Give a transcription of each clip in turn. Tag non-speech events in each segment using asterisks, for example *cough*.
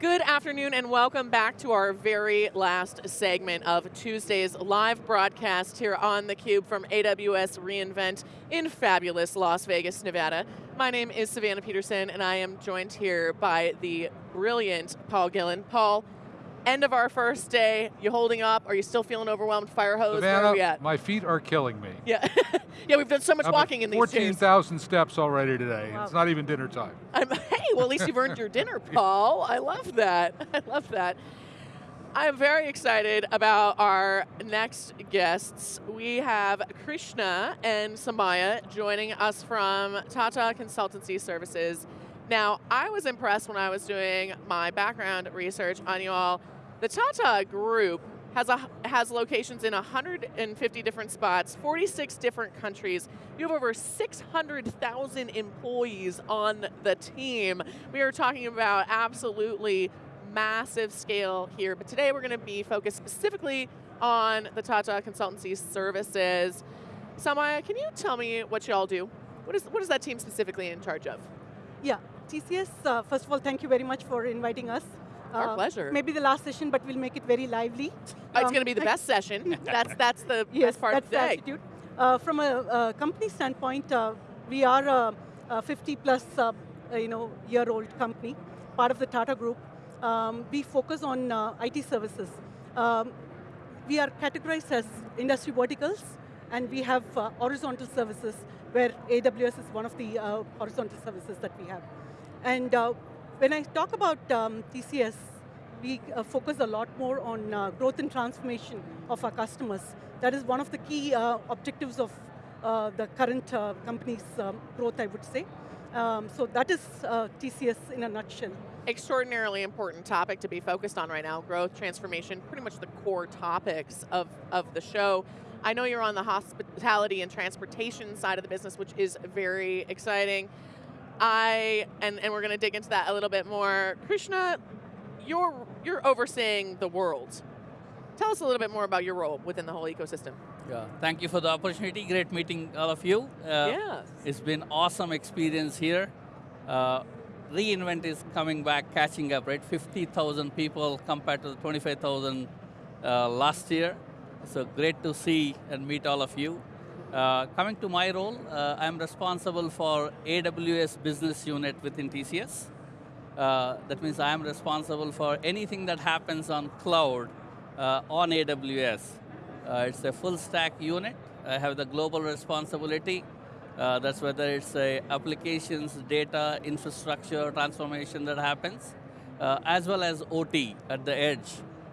Good afternoon and welcome back to our very last segment of Tuesday's live broadcast here on theCUBE from AWS reInvent in fabulous Las Vegas, Nevada. My name is Savannah Peterson and I am joined here by the brilliant Paul Gillen. Paul, end of our first day, you holding up? Are you still feeling overwhelmed, fire hose? Savannah, Where are we at? my feet are killing me. Yeah, *laughs* yeah, we've done so much I'm walking in these chairs. 14,000 steps already today. Wow. It's not even dinner time. I'm, *laughs* hey, well at least you've earned your *laughs* dinner, Paul. I love that, I love that. I'm very excited about our next guests. We have Krishna and Samaya joining us from Tata Consultancy Services. Now, I was impressed when I was doing my background research on you all. The Tata Group has, a, has locations in 150 different spots, 46 different countries. You have over 600,000 employees on the team. We are talking about absolutely massive scale here, but today we're going to be focused specifically on the Tata Consultancy Services. Samaya, can you tell me what you all do? What is, what is that team specifically in charge of? Yeah, TCS, uh, first of all, thank you very much for inviting us. Our Uh, pleasure. Maybe the last session, but we'll make it very lively. it's Um, going to be the best session. *laughs* That's, that's the Yes, best part that's of the day. attitude. Uh, from a, uh company standpoint, uh, we are a, a 50 plus, uh, you know, year old company, part of the Tata Group. Um, we focus on uh, IT services. Um, we are categorized as industry verticals, and we have uh, horizontal services, where AWS is one of the uh, horizontal services that we have. And uh, when I talk about um, TCS, we uh, focus a lot more on uh, growth and transformation of our customers. That is one of the key uh, objectives of uh, the current uh, company's um, growth, I would say. Um, so that is TCS in a nutshell. extraordinarily important topic to be focused on right now, growth, transformation, pretty much the core topics of, of the show. I know you're on the hospitality and transportation side of the business, which is very exciting. I, and, and we're going to dig into that a little bit more. Krishna, you're, you're overseeing the world. Tell us a little bit more about your role within the whole ecosystem. Yeah, thank you for the opportunity. Great meeting all of you. Uh, yes. It's been awesome experience here. Uh, reInvent is coming back, catching up, right? 50,000 people compared to the 25,000 uh, last year. So great to see and meet all of you. Uh, coming to my role, uh, I'm responsible for AWS business unit within TCS. Uh, that means I'm responsible for anything that happens on cloud uh, on AWS. Uh, it's a full stack unit. I have the global responsibility. That's whether it's applications, data, infrastructure, transformation that happens, as well as OT at the edge.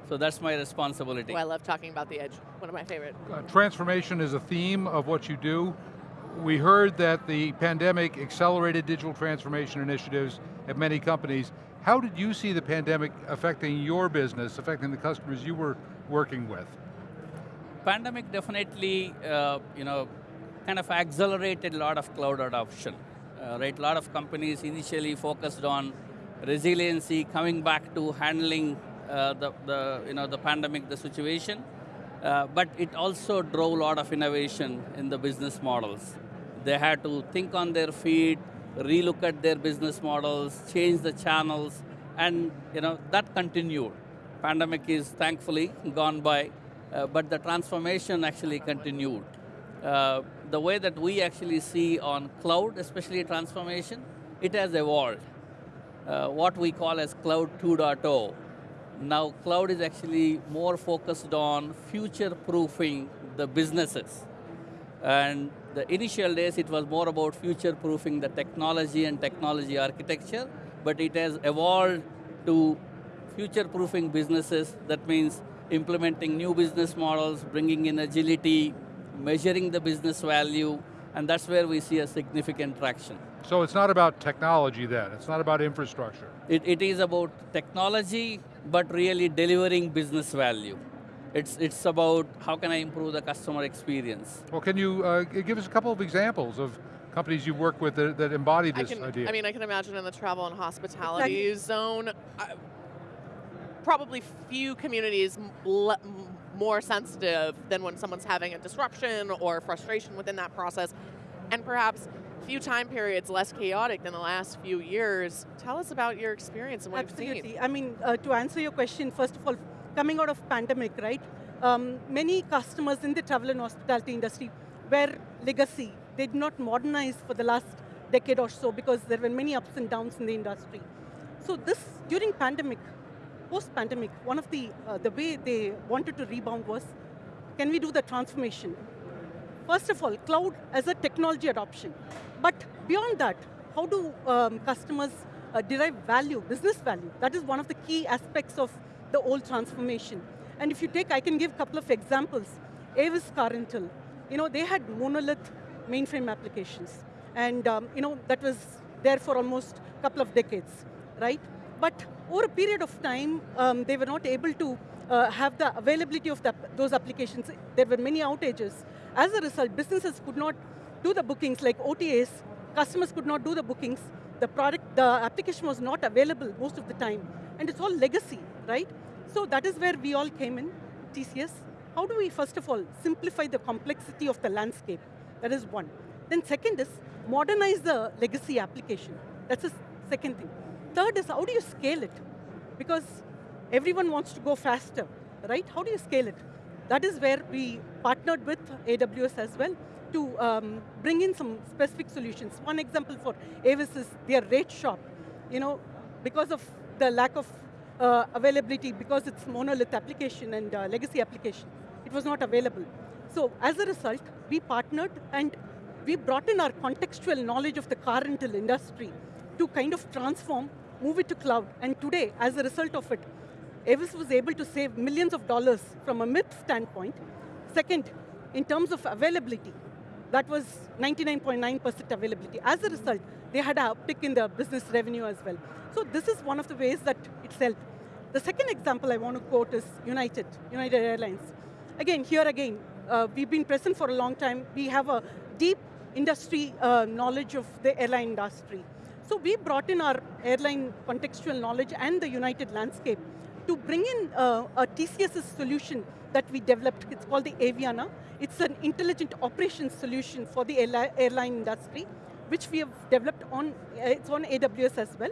So that's my responsibility. Oh, I love talking about the edge. One of my favorite. Uh, transformation is a theme of what you do. We heard that the pandemic accelerated digital transformation initiatives at many companies. How did you see the pandemic affecting your business, affecting the customers you were working with? pandemic definitely, uh, you know, kind of accelerated a lot of cloud adoption. Uh, right, a lot of companies initially focused on resiliency, coming back to handling the, the, you know, the pandemic, the situation. Uh, but it also drove a lot of innovation in the business models. They had to think on their feet, relook at their business models, change the channels, and you know, that continued. Pandemic is thankfully gone by, uh, but the transformation actually continued. Uh, the way that we actually see on cloud, especially transformation, it has evolved. Uh, what we call as cloud 2.0. Now cloud is actually more focused on future-proofing the businesses. And the initial days, it was more about future-proofing the technology and technology architecture, but it has evolved to future-proofing businesses. That means implementing new business models, bringing in agility, measuring the business value, and that's where we see a significant traction. So it's not about technology then, it's not about infrastructure. It, it is about technology, but really delivering business value. It's, it's about how can I improve the customer experience. Well, can you uh, give us a couple of examples of companies you've worked with that, that embody I this can, idea? I mean, I can imagine in the travel and hospitality zone, uh, probably few communities le- more sensitive than when someone's having a disruption or frustration within that process. And perhaps few time periods less chaotic than the last few years. Tell us about your experience and what Absolutely. you've seen. I mean, uh, to answer your question, first of all, coming out of pandemic, right? Um, many customers in the travel and hospitality industry were legacy. They did not modernize for the last decade or so because there were many ups and downs in the industry. So this, during pandemic, post-pandemic, one of the, uh, the way they wanted to rebound was, can we do the transformation? First of all, cloud as a technology adoption. But beyond that, how do um, customers uh, derive value, business value? That is one of the key aspects of the old transformation. And if you take, I can give a couple of examples. Avis Car Rental, you know, they had monolith mainframe applications. And um, you know, that was there for almost a couple of decades, right? But over a period of time, um, they were not able to uh, have the availability of the, those applications. There were many outages. As a result, businesses could not do the bookings like OTAs, customers could not do the bookings, the product, the application was not available most of the time, and it's all legacy, right? So that is where we all came in, TCS. How do we, first of all, simplify the complexity of the landscape? That is one. Then second is, modernize the legacy application. That's the second thing. Third is, how do you scale it? Because everyone wants to go faster, right? How do you scale it? That is where we partnered with AWS as well to um, bring in some specific solutions. One example for Avis is their rate shop. You know, because of the lack of uh, availability, because it's monolith application and uh, legacy application, it was not available. So as a result, we partnered and we brought in our contextual knowledge of the car rental industry to kind of transform, move it to cloud. And today, as a result of it, Avis was able to save millions of dollars from a myth standpoint. Second, in terms of availability, that was 99.9% availability. As a result, they had a uptick in the business revenue as well. So this is one of the ways that it's helped. The second example I want to quote is United, United Airlines. Again, here again, uh, we've been present for a long time. We have a deep industry uh, knowledge of the airline industry. So we brought in our airline contextual knowledge and the United landscape to bring in uh, a TCS solution that we developed. It's called the Aviana. It's an intelligent operations solution for the airline industry, which we have developed on, uh, it's on AWS as well,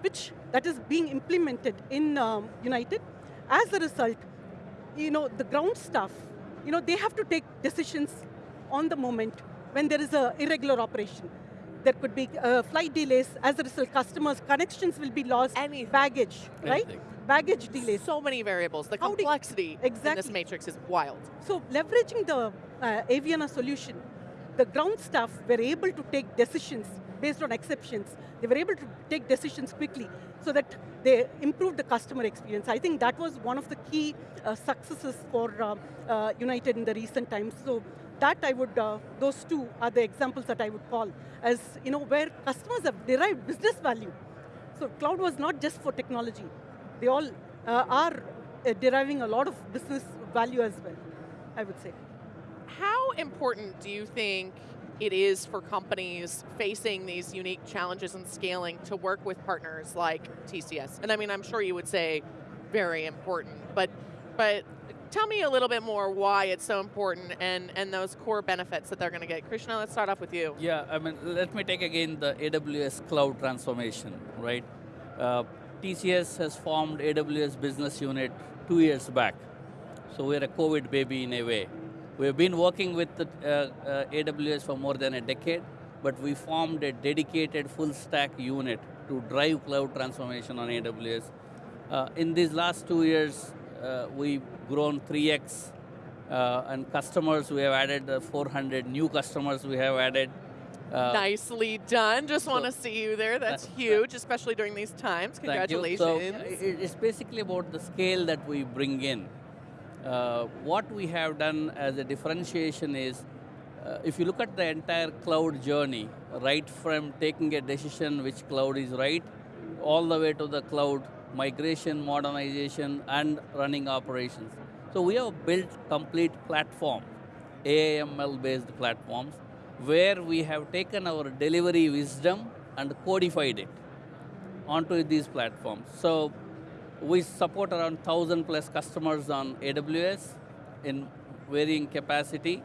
which that is being implemented in um, United. As a result, you know, the ground staff, you know, they have to take decisions on the moment when there is a irregular operation. There could be uh, flight delays, as a result, customers' connections will be lost, Anything. baggage, right? Baggage delays. So many variables. The How do you- complexity in this matrix is wild. So leveraging the uh, Aviana solution, the ground staff were able to take decisions based on exceptions. They were able to take decisions quickly so that they improved the customer experience. I think that was one of the key uh, successes for uh, uh, United in the recent times. So that I would, uh, those two are the examples that I would call as, you know, where customers have derived business value. So cloud was not just for technology. They all uh, are uh, deriving a lot of business value as well, I would say. How important do you think it is for companies facing these unique challenges and scaling to work with partners like TCS? And I mean, I'm sure you would say very important, but but tell me a little bit more why it's so important and, and those core benefits that they're going to get. Krishna, let's start off with you. Yeah, I mean, let me take again the AWS cloud transformation, right? Uh, TCS has formed AWS business unit two years back. So we're a COVID baby in a way. We've been working with the, uh, uh, AWS for more than a decade, but we formed a dedicated full stack unit to drive cloud transformation on AWS. Uh, in these last two years, uh, we've grown 3x, uh, and customers we have added uh, 400 new customers we have added. Uh, Nicely done. Just want to see you there. That's That- huge, especially during these times. Congratulations. So it's basically about the scale that we bring in. Uh, what we have done as a differentiation is, uh, if you look at the entire cloud journey, right from taking a decision which cloud is right, all the way to the cloud migration, modernization, and running operations. So we have built complete platform, AIML-based platforms, where we have taken our delivery wisdom and codified it onto these platforms. So we support around 1,000 plus customers on AWS in varying capacity.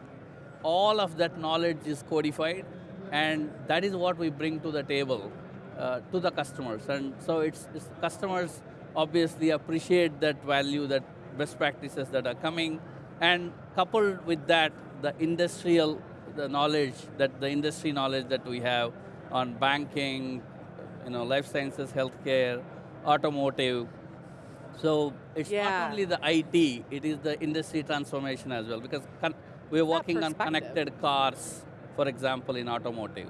All of that knowledge is codified and that is what we bring to the table uh, to the customers. And so it's, it's customers obviously appreciate that value, that best practices that are coming, and coupled with that, the industrial the knowledge that the industry knowledge that we have on banking, you know, life sciences, healthcare, automotive. So it's Yeah. not only the IT, it is the industry transformation as well because we're working on connected cars, for example, in automotive.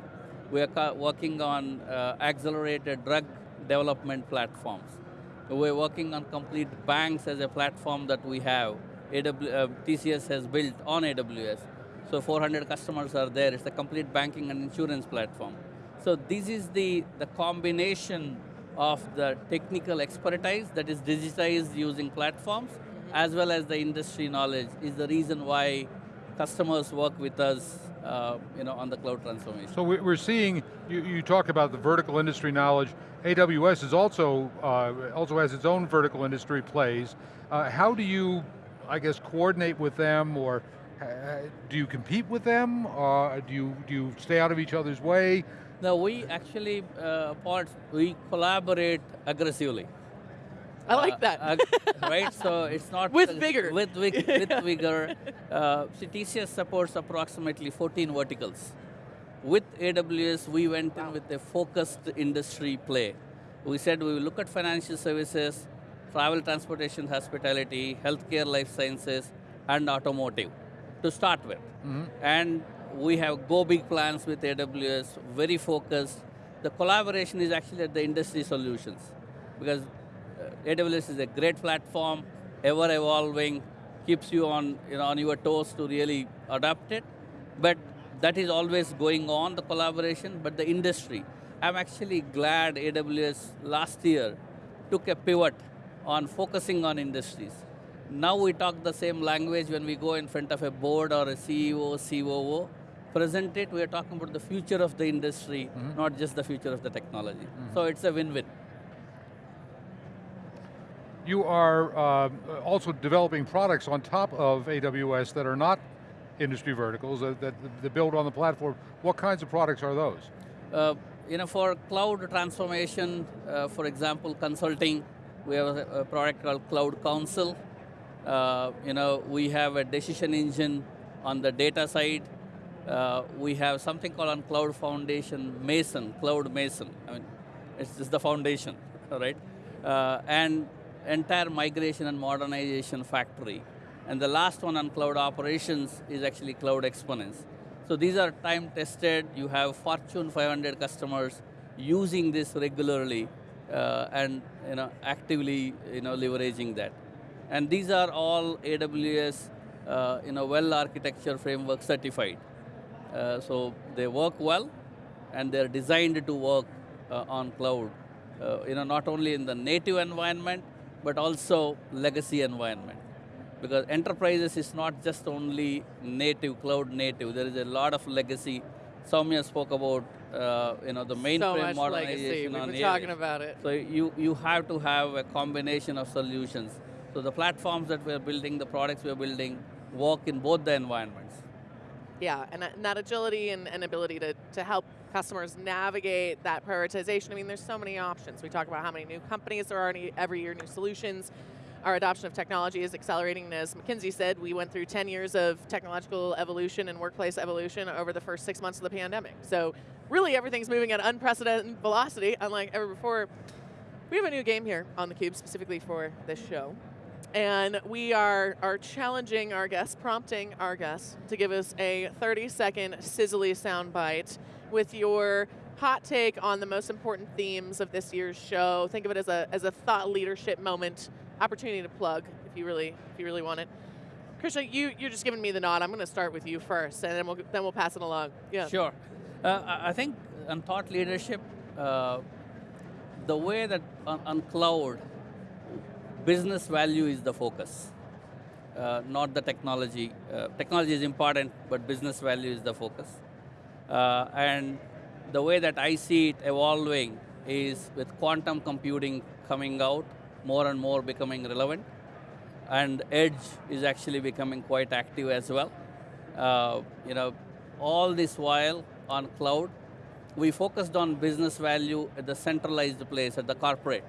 We are working on uh, accelerated drug development platforms. We're working on complete banks as a platform that we have. AW, uh, TCS has built on AWS. So 400 customers are there. It's a complete banking and insurance platform. So this is the, the combination of the technical expertise that is digitized using platforms, as well as the industry knowledge is the reason why customers work with us uh, you know, on the cloud transformation. So we- we're seeing, you, you talk about the vertical industry knowledge. AWS is also, uh, also has its own vertical industry plays. Uh, how do you, I guess, coordinate with them or do you compete with them? Uh, do, you, do you stay out of each other's way? No, we actually, uh, Paul, we collaborate aggressively. I like Uh, that. uh, right, so *laughs* it's not With uh, vigor. With, vig- *laughs* with vigor. Uh, TCS supports approximately 14 verticals. With AWS, we went in with a focused industry play. We said we will look at financial services, travel, transportation, hospitality, healthcare, life sciences, and automotive to start with. And we have go big plans with AWS, very focused. The collaboration is actually at the industry solutions because uh, AWS is a great platform, ever evolving, keeps you on, you know, on your toes to really adapt it. But that is always going on, the collaboration, but the industry. I'm actually glad AWS last year took a pivot on focusing on industries. Now we talk the same language when we go in front of a board or a CEO, COO. Present it, we are talking about the future of the industry, not just the future of the technology. So it's a win-win. You are uh, also developing products on top of AWS that are not industry verticals, uh, that, that build on the platform. What kinds of products are those? Uh, you know, for cloud transformation, uh, for example, consulting, we have a, a product called Cloud Counsel. Uh, you know, we have a decision engine on the data side. Uh, we have something called on Cloud Foundation Mason, Cloud Mason. I mean, it's just the foundation, *laughs* right? Uh, and entire migration and modernization factory. And the last one on cloud operations is actually Cloud Exponence. So these are time tested. You have Fortune 500 customers using this regularly uh, and you know, actively you know, leveraging that. And these are all AWS uh, you know, well architecture framework certified. Uh, so they work well and they're designed to work uh, on cloud. Uh, you know, not only in the native environment, but also legacy environment. Because enterprises is not just only native, cloud native. There is a lot of legacy. Soumya spoke about, uh, you know, the so mainframe much modernization legacy. We've been talking about it. So you, you have to have a combination of solutions. So the platforms that we're building, the products we're building, work in both the environments. Yeah, and, that- and that agility and, and ability to, to help customers navigate that prioritization. I mean, there's so many options. We talk about how many new companies there are every year, new solutions. Our adoption of technology is accelerating. As McKinsey said, we went through 10 years of technological evolution and workplace evolution over the first six months of the pandemic. So really everything's moving at unprecedented velocity, unlike ever before. We have a new game here on theCUBE specifically for this show. And we are, are challenging our guests, prompting our guests to give us a 30 second sizzly soundbite with your hot take on the most important themes of this year's show. Think of it as a, as a thought leadership moment, opportunity to plug if you really, if you really want it. Krishna, you, you're just giving me the nod. I'm going to start with you first, and then we'll, then we'll pass it along. Yeah. Sure. Uh, I think on thought leadership, uh, the way that on, on cloud, business value is the focus, uh, not the technology. Uh, technology is important, but business value is the focus. Uh, and the way that I see it evolving is with quantum computing coming out, more and more becoming relevant, and edge is actually becoming quite active as well. Uh, you know, all this while on cloud, we focused on business value at the centralized place, at the corporate.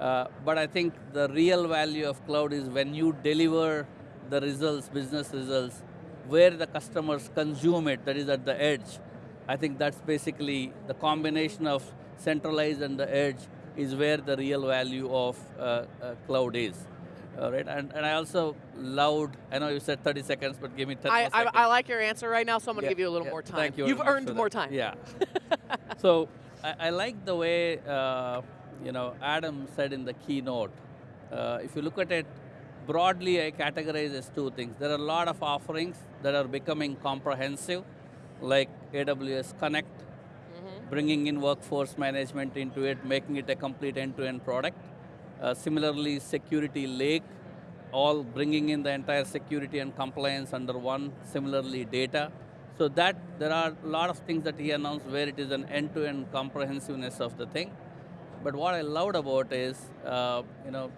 Uh, but I think the real value of cloud is when you deliver the results, business results, where the customers consume it, that is at the edge. I think that's basically the combination of centralized and the edge is where the real value of uh, uh, cloud is. All right, and, and I also loved, I know you said 30 seconds, but give me 10 I, I. I like your answer right now, so I'm going to Yeah, give you a little yeah, more time. Thank you. You've earned more that. time. Yeah. *laughs* so I, I like the way uh, you know Adam said in the keynote. Uh, if you look at it broadly, I categorize as two things. There are a lot of offerings that are becoming comprehensive, like AWS Connect, Mm-hmm. bringing in workforce management into it, making it a complete end-to-end product. Uh, similarly, Security Lake, all bringing in the entire security and compliance under one. Similarly, data. So that there are a lot of things that he announced where it is an end-to-end comprehensiveness of the thing. But what I loved about is, uh, you know,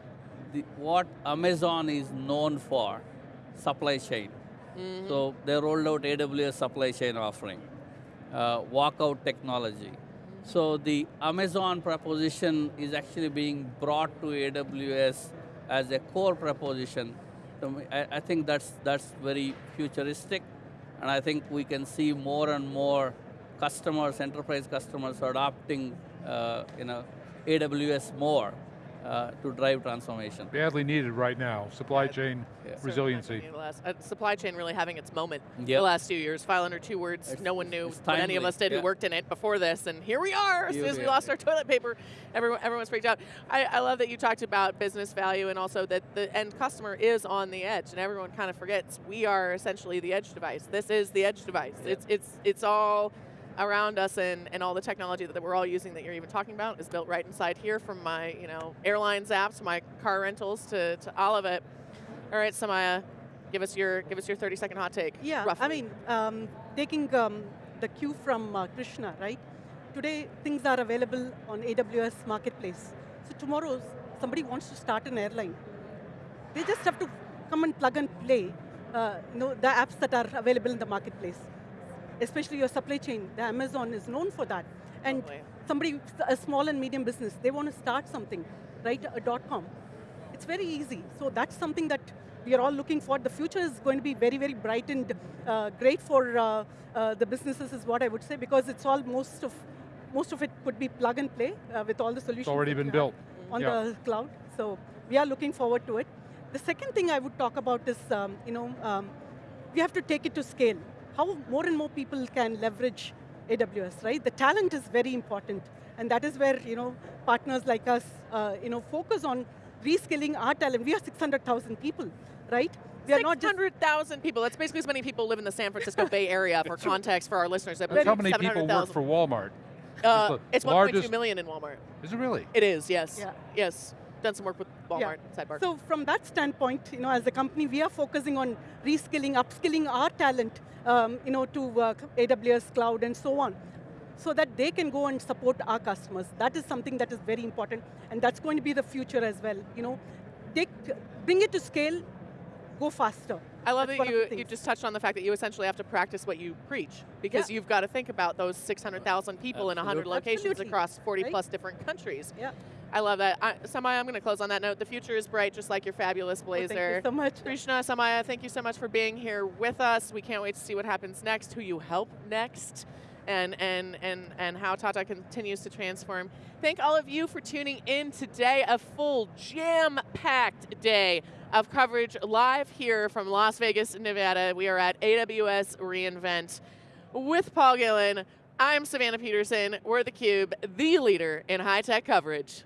the, what Amazon is known for, supply chain. So they rolled out AWS supply chain offering, uh, walkout technology. So the Amazon proposition is actually being brought to AWS as a core proposition. So I, I think that's that's very futuristic, and I think we can see more and more customers, enterprise customers, adopting, uh, you know, AWS more uh, to drive transformation. Badly needed right now, supply chain Yeah. Resiliency. not gonna be the last- uh, supply chain really having its moment the last few years. File under two words. It's- no one knew what any of us did yeah. who worked in it before this, and here we are. As soon as we we lost yeah. our toilet paper, everyone, everyone's freaked out. I, I love that you talked about business value and also that the end customer is on the edge, and everyone kind of forgets we are essentially the edge device. This is the edge device. Yeah. It's it's it's all around us and, and all the technology that we're all using that you're even talking about is built right inside here from my you know airlines apps, my car rentals to, to all of it. All right, Samaya, give us your give us your 30 second hot take. Yeah, roughly. I mean, um, taking um, the cue from uh, Krishna, right? Today, things are available on AWS Marketplace. So tomorrow, somebody wants to start an airline. They just have to come and plug and play, uh, you know, the apps that are available in the marketplace. Especially your supply chain, the Amazon is known for that. And Totally. somebody, a small and medium business, they want to start something, right? A dot com. It's very easy. So that's something that we are all looking for. The future is going to be very, very bright and uh, great for uh, uh, the businesses, is what I would say, because it's all most of most of it could be plug and play uh, with all the solutions. It's already been built. on Yeah. the cloud. So we are looking forward to it. The second thing I would talk about is, um, you know, um, we have to take it to scale. How more and more people can leverage AWS, right? The talent is very important, and that is where you know partners like us, uh, you know, focus on reskilling our talent. We are 600,000 people, right? We are not 600,000 people. That's basically as many people live in the San Francisco Bay Area for context for our listeners. That's how many people work for Walmart. Uh, the it's 1.2 million in Walmart. Is it really? It is, yes. Yeah. Yes. Done some work with Walmart, sidebar. So from that standpoint, you know, as a company, we are focusing on reskilling, upskilling our talent, um, you know, to AWS cloud and so on, so that they can go and support our customers. That is something that is very important, and that's going to be the future as well. You know, take, bring it to scale, go faster. I love That's that you, you just touched on the fact that you essentially have to practice what you preach because Yeah. you've got to think about those 600,000 people in 100 locations Absolutely. across 40 Right? plus different countries. Yeah. I love that. I, Samaya, I'm going to close on that note. The future is bright, just like your fabulous Well, blazer. thank you so much. Krishna, Samaya, thank you so much for being here with us. We can't wait to see what happens next, who you help next, and, and, and, and how Tata continues to transform. Thank all of you for tuning in today, a full jam-packed day of coverage live here from Las Vegas, Nevada. We are at AWS reInvent with Paul Gillen. I'm Savannah Peterson. We're theCUBE, the leader in high-tech coverage.